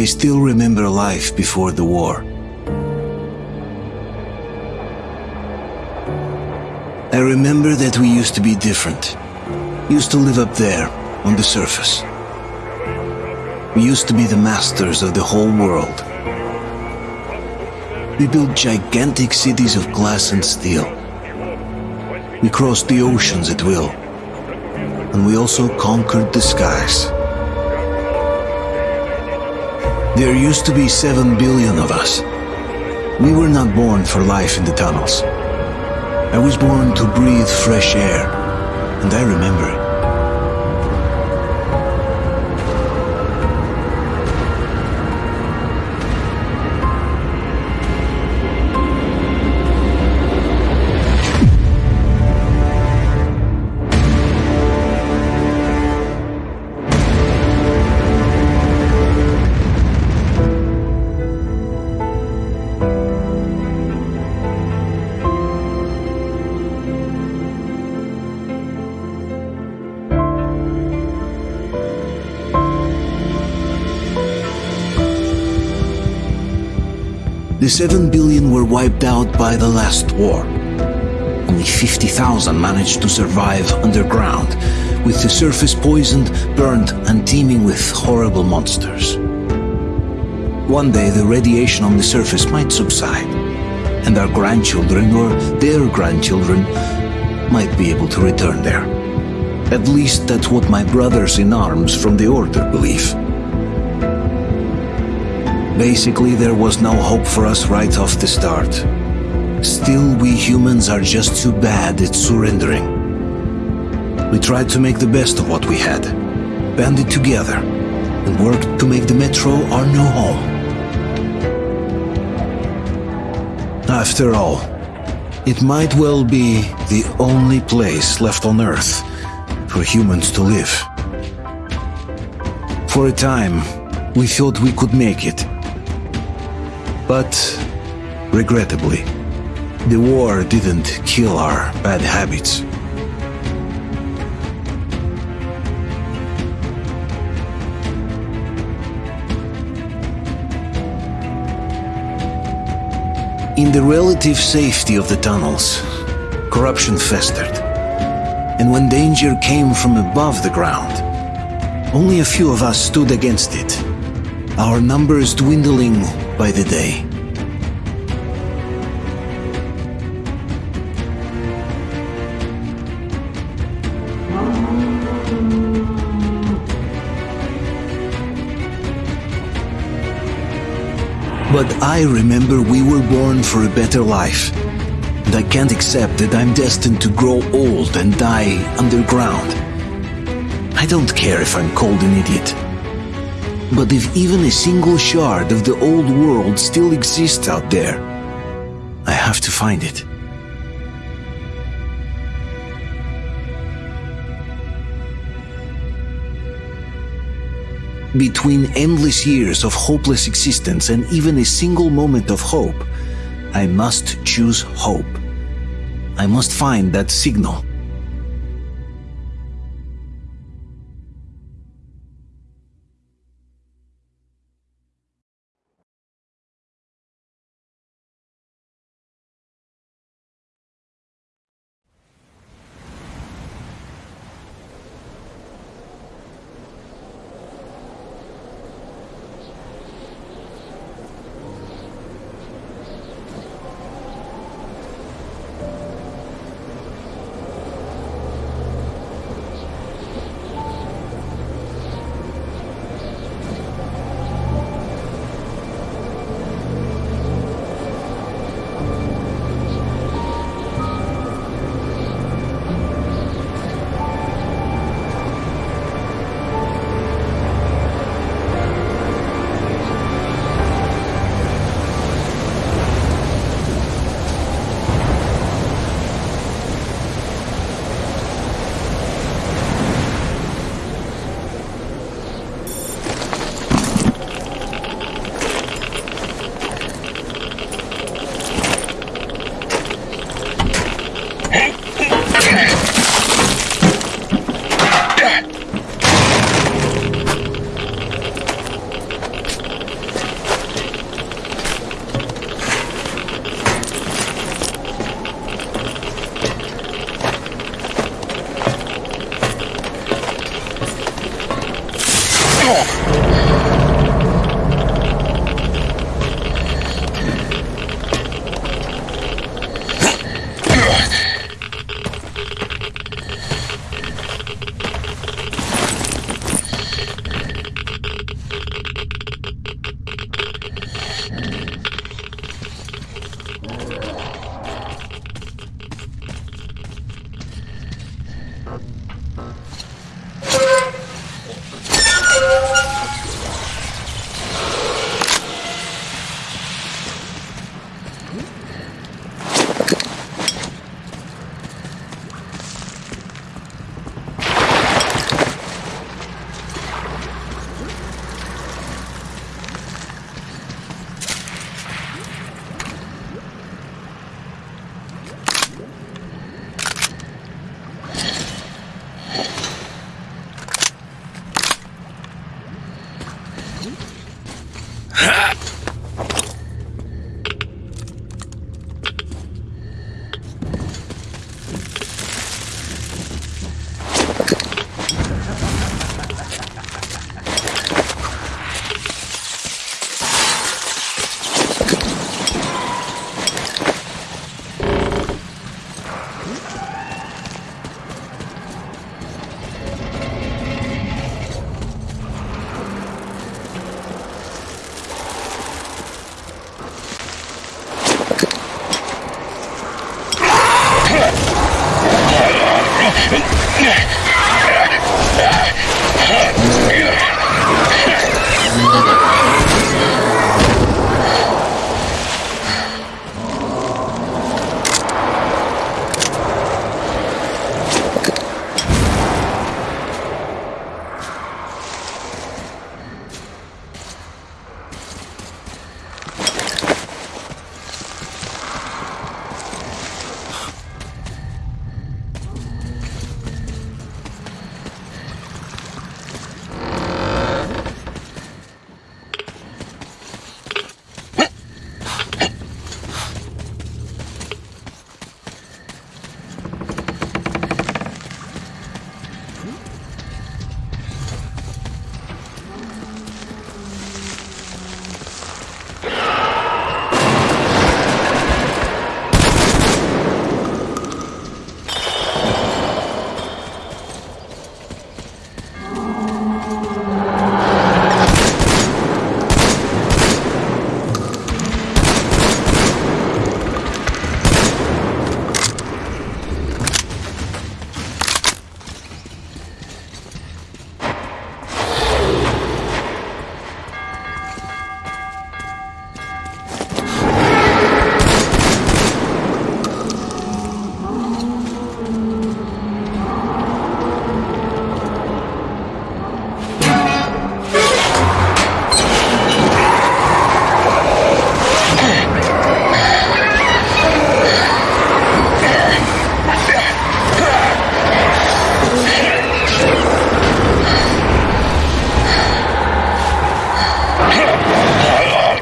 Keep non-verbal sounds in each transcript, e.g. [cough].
I still remember life before the war. I remember that we used to be different. Used to live up there, on the surface. We used to be the masters of the whole world. We built gigantic cities of glass and steel. We crossed the oceans at will. And we also conquered the skies. There used to be seven billion of us. We were not born for life in the tunnels. I was born to breathe fresh air, and I remember 7 billion were wiped out by the last war. Only 50,000 managed to survive underground, with the surface poisoned, burned, and teeming with horrible monsters. One day the radiation on the surface might subside, and our grandchildren or their grandchildren might be able to return there. At least that's what my brothers in arms from the Order believe. Basically, there was no hope for us right off the start. Still, we humans are just too bad at surrendering. We tried to make the best of what we had, banded together, and worked to make the Metro our new home. After all, it might well be the only place left on Earth for humans to live. For a time, we thought we could make it. But, regrettably, the war didn't kill our bad habits. In the relative safety of the tunnels, corruption festered. And when danger came from above the ground, only a few of us stood against it, our numbers dwindling by the day. But I remember we were born for a better life. And I can't accept that I'm destined to grow old and die underground. I don't care if I'm called an idiot. But if even a single shard of the old world still exists out there, I have to find it. Between endless years of hopeless existence and even a single moment of hope, I must choose hope. I must find that signal. Look,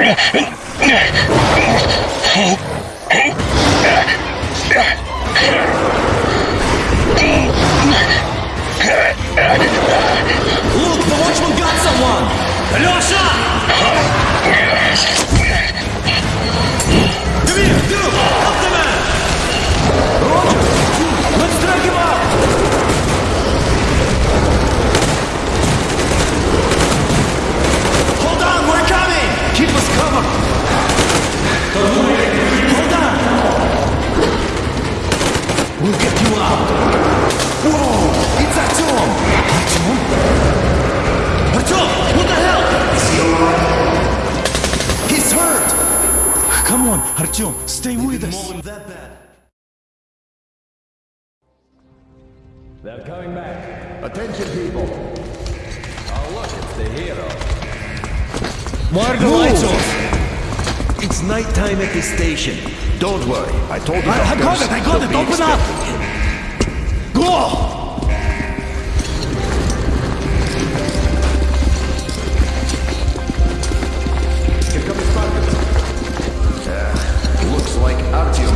Yeah. Artyom, stay with us. They're coming back. Attention, people. Oh, look, it's the hero. Why are the lights off? It's nighttime at the station. Don't worry. I told you. I, I got it, I got it, open up! Go!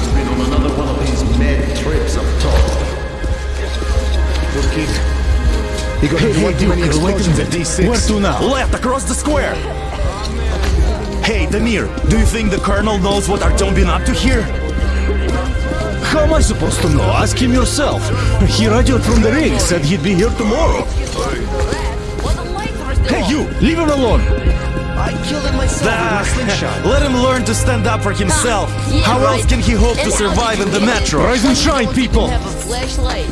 Artyom's been on another one of these mad trips up top. We'll He got Hey, one hey, too many Duke, explosions at D6. Where to now? Left, across the square. Hey, Damir, do you think the Colonel knows what Artyom been up to here? How am I supposed to know? Ask him yourself. He radioed from the ring, said he'd be here tomorrow. Hey, you! Leave him alone! I killed him myself Ah, with my [laughs] slingshot. Let him learn to stand up for himself. Yeah, How else can he hope to And how survive in the metro? Rise and shine, people! Have a flashlight.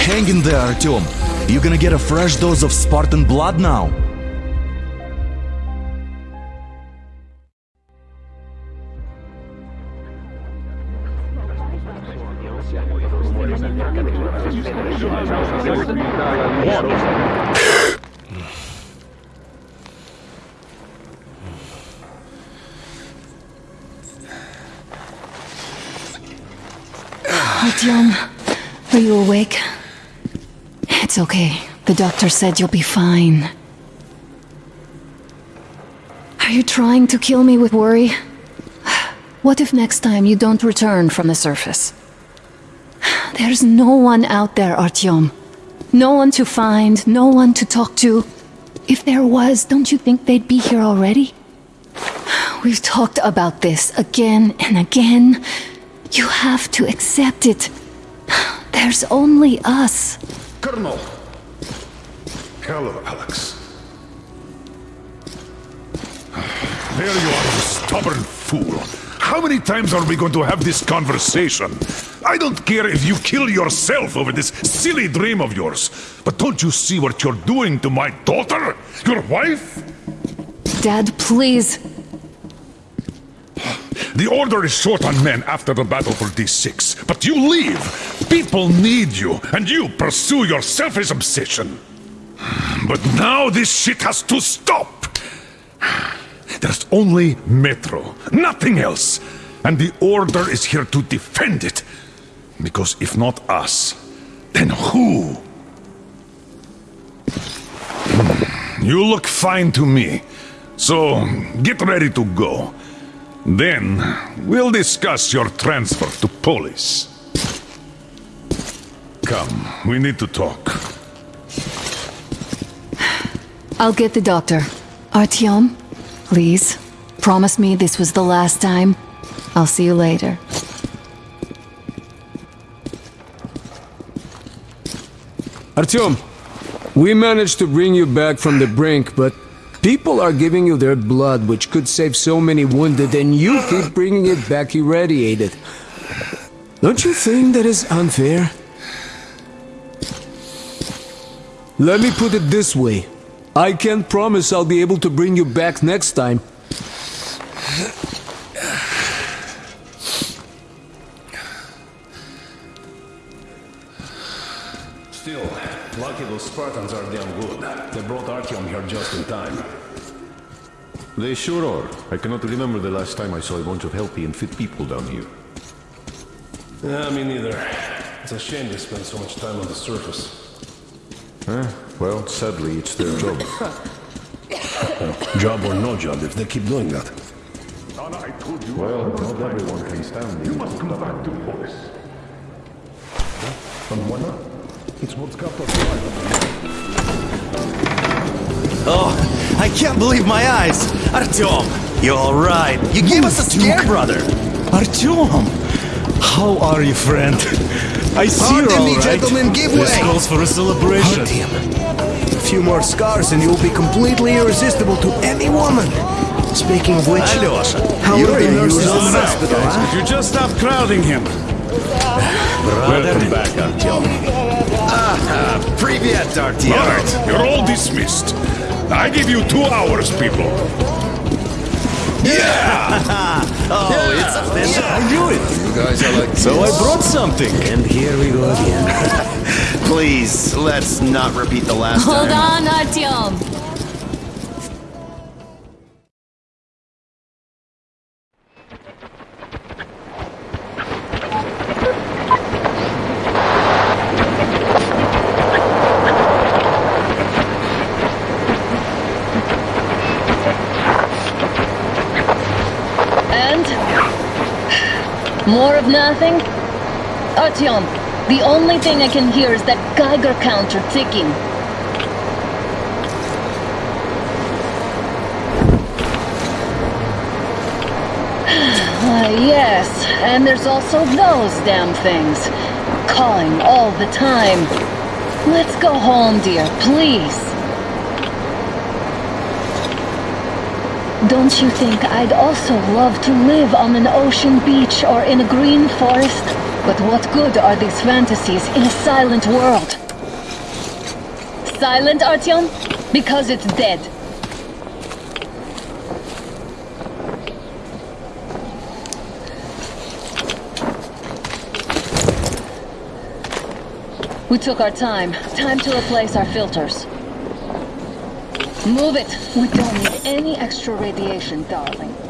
Hang in there, Artyom. You're gonna get a fresh dose of Spartan blood now. Artyom, are you awake? It's okay. The doctor said you'll be fine. Are you trying to kill me with worry? What if next time you don't return from the surface? There's no one out there, Artyom. No one to find, no one to talk to. If there was, don't you think they'd be here already? We've talked about this again and again. You have to accept it. There's only us. Colonel! Hello, Alex. There you are, you stubborn fool. How many times are we going to have this conversation? I don't care if you kill yourself over this silly dream of yours, but don't you see what you're doing to my daughter? Your wife? Dad, please. The Order is short on men after the battle for D6, but you leave. People need you, and you pursue your selfish obsession. But now this shit has to stop. There's only Metro, nothing else. And the Order is here to defend it. Because if not us, then who? You look fine to me. So get ready to go. Then we'll discuss your transfer to Polis. Come, we need to talk. I'll get the doctor. Artyom, please. Promise me this was the last time. I'll see you later. Artyom, we managed to bring you back from the brink, but people are giving you their blood, which could save so many wounded, and you keep bringing it back irradiated. Don't you think that is unfair? Let me put it this way. I can't promise I'll be able to bring you back next time. Still, lucky those Spartans are damn good. They brought Artyom here just in time. They sure are. I cannot remember the last time I saw a bunch of healthy and fit people down here. Yeah, me neither. It's a shame they spend so much time on the surface. Eh? Well, sadly, it's their job. [laughs] Job or no job, if they keep doing that. Well, not everyone can stand You must come back to Polis. And why not? It's what's got us Oh, I can't believe my eyes! Artyom, you're alright. You gave us a scare, brother. Artyom! How are you, friend? I see you're Pardon me, all right. gentlemen, give This way. calls for a celebration. A few more scars and you'll be completely irresistible to any woman. Speaking of which, Alyosha, how you're are the the nurses in the hospital, huh? You just stop crowding him. Welcome back, Artyom. Ah, Privyet, Artyom. All right, you're all dismissed. I give you two hours, people. Yeah! [laughs] oh, it's official. I knew it. You guys are like... So I brought something. And here we go again. [laughs] Please, let's not repeat the last Hold time. on, Artyom. More of nothing? Artyom, the only thing I can hear is that Geiger counter ticking. [sighs] Ah, yes, and there's also those damn things. Calling all the time. Let's go home, dear, please. Don't you think I'd also love to live on an ocean beach or in a green forest? But what good are these fantasies in a silent world? Silent, Artyom? Because it's dead. We took our time. Time to replace our filters. Move it. We don't need any extra radiation, darling.